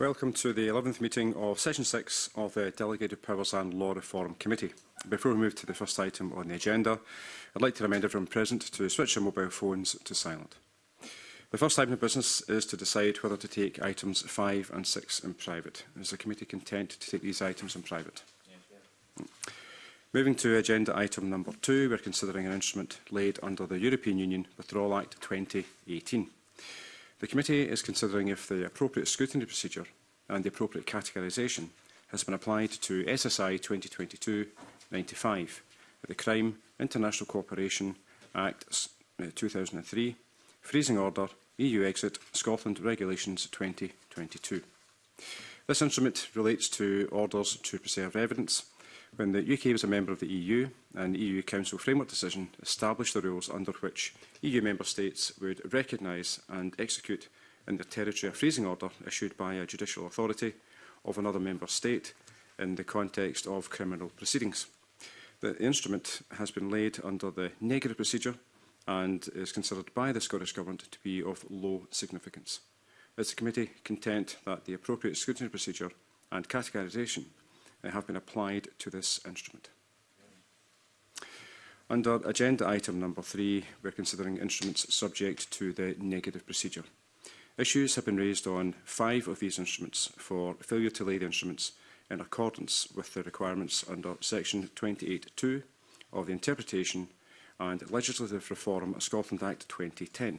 Welcome to the 11th meeting of Session 6 of the Delegated Powers and Law Reform Committee. Before we move to the first item on the agenda, I'd like to remind everyone present to switch their mobile phones to silent. The first item of business is to decide whether to take items 5 and 6 in private. Is the committee content to take these items in private? Yeah, yeah. Moving to agenda item number 2, we're considering an instrument laid under the European Union Withdrawal Act 2018. The committee is considering if the appropriate scrutiny procedure and the appropriate categorisation has been applied to SSI 2022-95, the Crime, International Cooperation Act 2003, uh, Freezing Order, EU Exit, Scotland Regulations 2022. This instrument relates to orders to preserve evidence when the UK was a member of the EU and the EU Council framework decision established the rules under which EU member states would recognise and execute in their territory a freezing order issued by a judicial authority of another member state in the context of criminal proceedings. The instrument has been laid under the negative procedure and is considered by the Scottish Government to be of low significance. Is the committee content that the appropriate scrutiny procedure and categorisation have been applied to this instrument. Under agenda item number three, we're considering instruments subject to the negative procedure. Issues have been raised on five of these instruments for failure to lay the instruments in accordance with the requirements under section 28.2 of the Interpretation and Legislative Reform of Scotland Act 2010.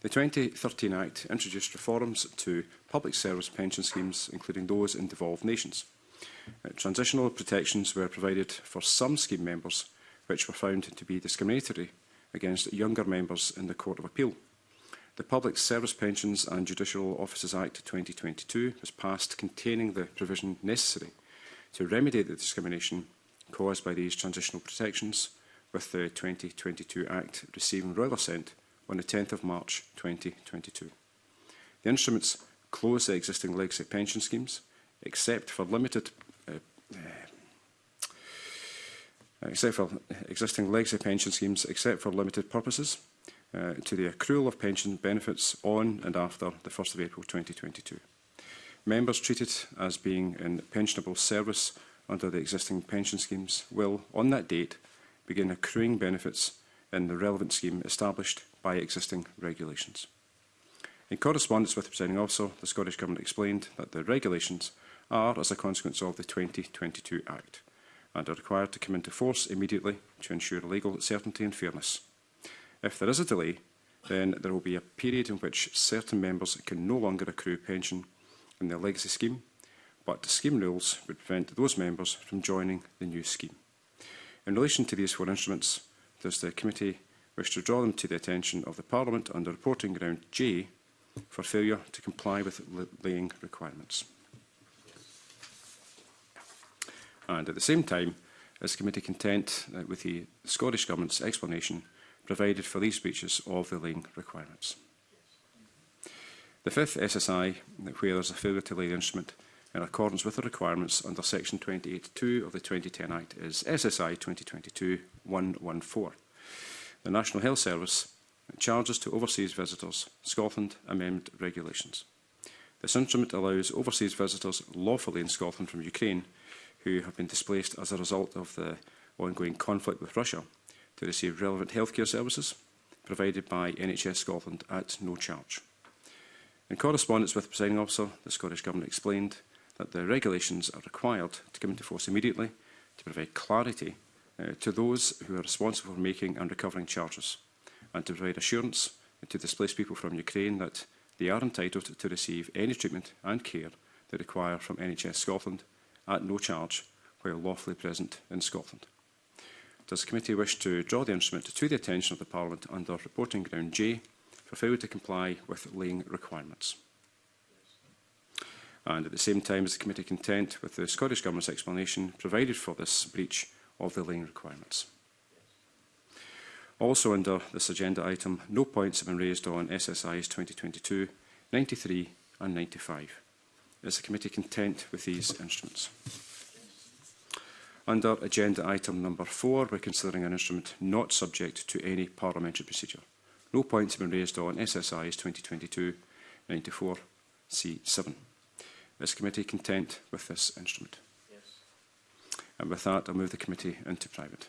The 2013 Act introduced reforms to public service pension schemes, including those in devolved nations. Uh, transitional protections were provided for some scheme members which were found to be discriminatory against younger members in the Court of Appeal. The Public Service Pensions and Judicial Officers Act 2022 was passed containing the provision necessary to remedy the discrimination caused by these transitional protections, with the 2022 Act receiving royal assent on the 10th of March 2022. The instruments close the existing legacy pension schemes, except for limited uh, Uh, except for existing legacy pension schemes, except for limited purposes, uh, to the accrual of pension benefits on and after the 1st of April 2022. Members treated as being in pensionable service under the existing pension schemes will, on that date, begin accruing benefits in the relevant scheme established by existing regulations. In correspondence with the presiding officer, the Scottish Government explained that the regulations are as a consequence of the 2022 Act and are required to come into force immediately to ensure legal certainty and fairness. If there is a delay, then there will be a period in which certain members can no longer accrue pension in the legacy scheme, but the scheme rules would prevent those members from joining the new scheme. In relation to these four instruments, does the committee wish to draw them to the attention of the Parliament under reporting ground J for failure to comply with laying requirements? and at the same time, is committee content uh, with the Scottish Government's explanation provided for these breaches of the laying requirements? The fifth SSI, where there is a failure to lay the instrument in accordance with the requirements under Section 28.2 of the 2010 Act, is SSI 2022-114. The National Health Service charges to overseas visitors Scotland amended regulations. This instrument allows overseas visitors lawfully in Scotland from Ukraine who have been displaced as a result of the ongoing conflict with Russia to receive relevant healthcare services provided by NHS Scotland at no charge. In correspondence with the presiding officer, the Scottish Government explained that the regulations are required to come into force immediately to provide clarity uh, to those who are responsible for making and recovering charges and to provide assurance to displaced people from Ukraine that they are entitled to receive any treatment and care they require from NHS Scotland at no charge while lawfully present in Scotland. Does the committee wish to draw the instrument to the attention of the Parliament under reporting ground J for failure to comply with laying requirements? And at the same time, is the committee content with the Scottish Government's explanation provided for this breach of the laying requirements? Also under this agenda item, no points have been raised on SSIs 2022, 93 and 95. Is the committee content with these instruments? Under agenda item number four, we're considering an instrument not subject to any parliamentary procedure. No points have been raised on SSI's 2022-94 C7. Is committee content with this instrument? Yes. And with that, I'll move the committee into private.